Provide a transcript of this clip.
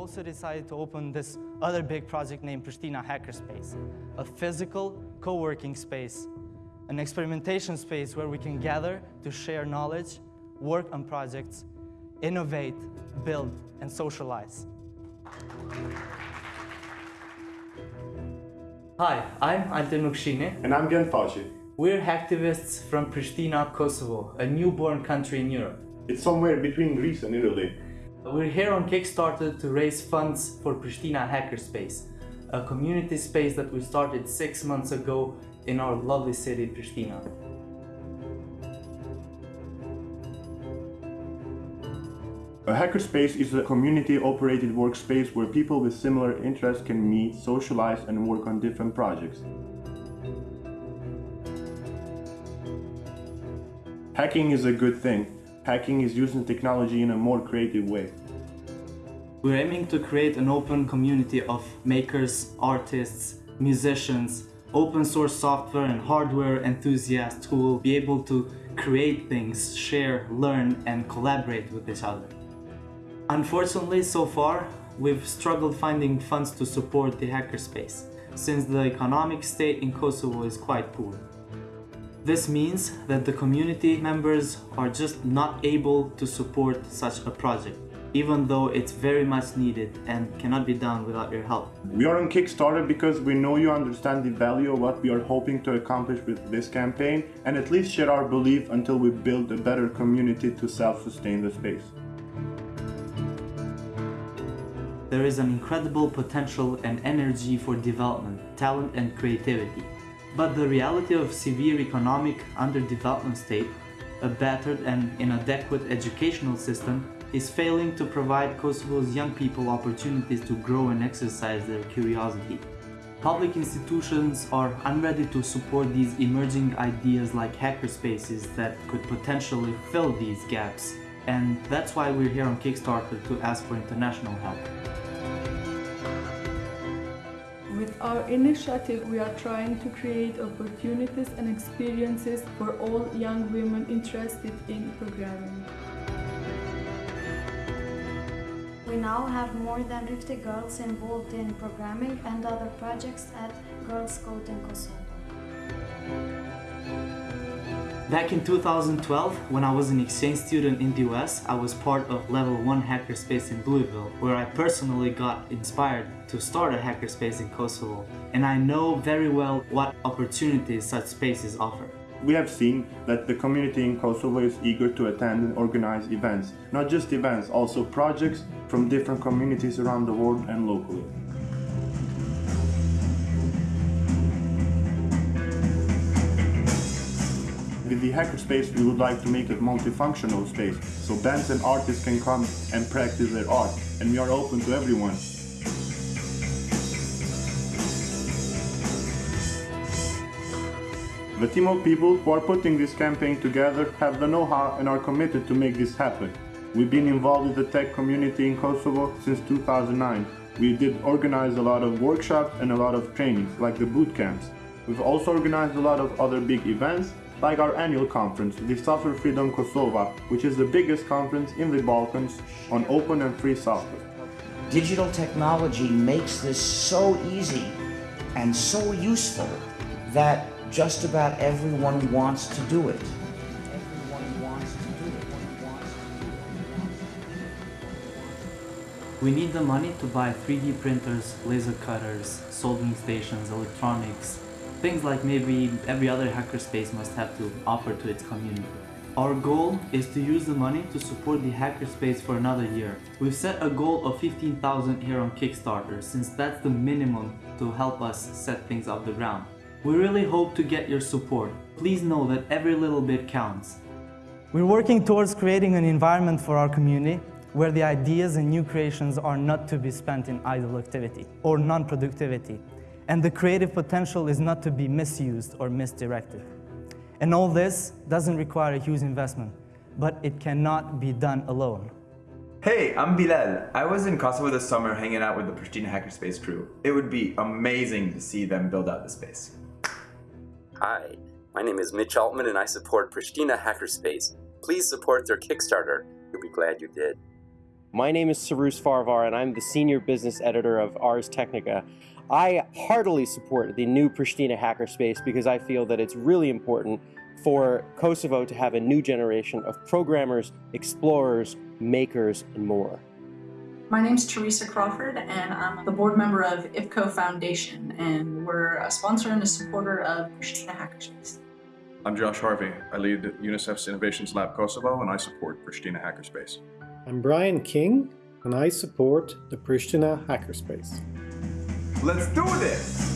also decided to open this other big project named Pristina Hackerspace, a physical co-working space, an experimentation space where we can gather to share knowledge, work on projects, innovate, build, and socialize. Hi, I'm Altin Ukshini. And I'm Gen Fashi. We're hacktivists from Pristina, Kosovo, a newborn country in Europe. It's somewhere between Greece and Italy. We're here on Kickstarter to raise funds for Pristina Hackerspace, a community space that we started six months ago in our lovely city, Pristina. A hackerspace is a community-operated workspace where people with similar interests can meet, socialize and work on different projects. Hacking is a good thing. Hacking is using technology in a more creative way. We're aiming to create an open community of makers, artists, musicians, open source software and hardware enthusiasts who will be able to create things, share, learn and collaborate with each other. Unfortunately, so far, we've struggled finding funds to support the hackerspace, since the economic state in Kosovo is quite poor. This means that the community members are just not able to support such a project, even though it's very much needed and cannot be done without your help. We are on Kickstarter because we know you understand the value of what we are hoping to accomplish with this campaign and at least share our belief until we build a better community to self-sustain the space. There is an incredible potential and energy for development, talent and creativity. But the reality of severe economic underdevelopment state, a battered and inadequate educational system is failing to provide Kosovo's young people opportunities to grow and exercise their curiosity. Public institutions are unready to support these emerging ideas like hackerspaces that could potentially fill these gaps. And that's why we're here on Kickstarter to ask for international help. With our initiative, we are trying to create opportunities and experiences for all young women interested in programming. We now have more than 50 girls involved in programming and other projects at Girls Code in Kosovo. Back in 2012, when I was an exchange student in the US, I was part of Level 1 Hackerspace in Louisville, where I personally got inspired to start a hackerspace in Kosovo. And I know very well what opportunities such spaces offer. We have seen that the community in Kosovo is eager to attend and organize events. Not just events, also projects from different communities around the world and locally. The hackerspace, we would like to make a multifunctional space, so bands and artists can come and practice their art, and we are open to everyone. The team of people who are putting this campaign together have the know-how and are committed to make this happen. We've been involved with the tech community in Kosovo since 2009. We did organize a lot of workshops and a lot of trainings, like the boot camps. We've also organized a lot of other big events, like our annual conference, the Software Freedom Kosovo, which is the biggest conference in the Balkans on open and free software. Digital technology makes this so easy and so useful that just about everyone wants to do it. We need the money to buy 3D printers, laser cutters, soldering stations, electronics, things like maybe every other hackerspace must have to offer to its community. Our goal is to use the money to support the hackerspace for another year. We've set a goal of 15,000 here on Kickstarter since that's the minimum to help us set things off the ground. We really hope to get your support. Please know that every little bit counts. We're working towards creating an environment for our community where the ideas and new creations are not to be spent in idle activity or non-productivity, and the creative potential is not to be misused or misdirected. And all this doesn't require a huge investment, but it cannot be done alone. Hey, I'm Bilal. I was in Kosovo this summer hanging out with the Pristina Hackerspace crew. It would be amazing to see them build out the space. Hi, my name is Mitch Altman and I support Pristina Hackerspace. Please support their Kickstarter. You'll be glad you did. My name is Cyrus Farivar, and I'm the Senior Business Editor of Ars Technica. I heartily support the new Pristina Hackerspace because I feel that it's really important for Kosovo to have a new generation of programmers, explorers, makers, and more. My name is Teresa Crawford, and I'm the board member of IPKO Foundation, and we're a sponsor and a supporter of Pristina Hackerspace. I'm Josh Harvey. I lead UNICEF's Innovations Lab Kosovo, and I support Pristina Hackerspace. I'm Brian King, and I support the Pristina Hackerspace. Let's do this!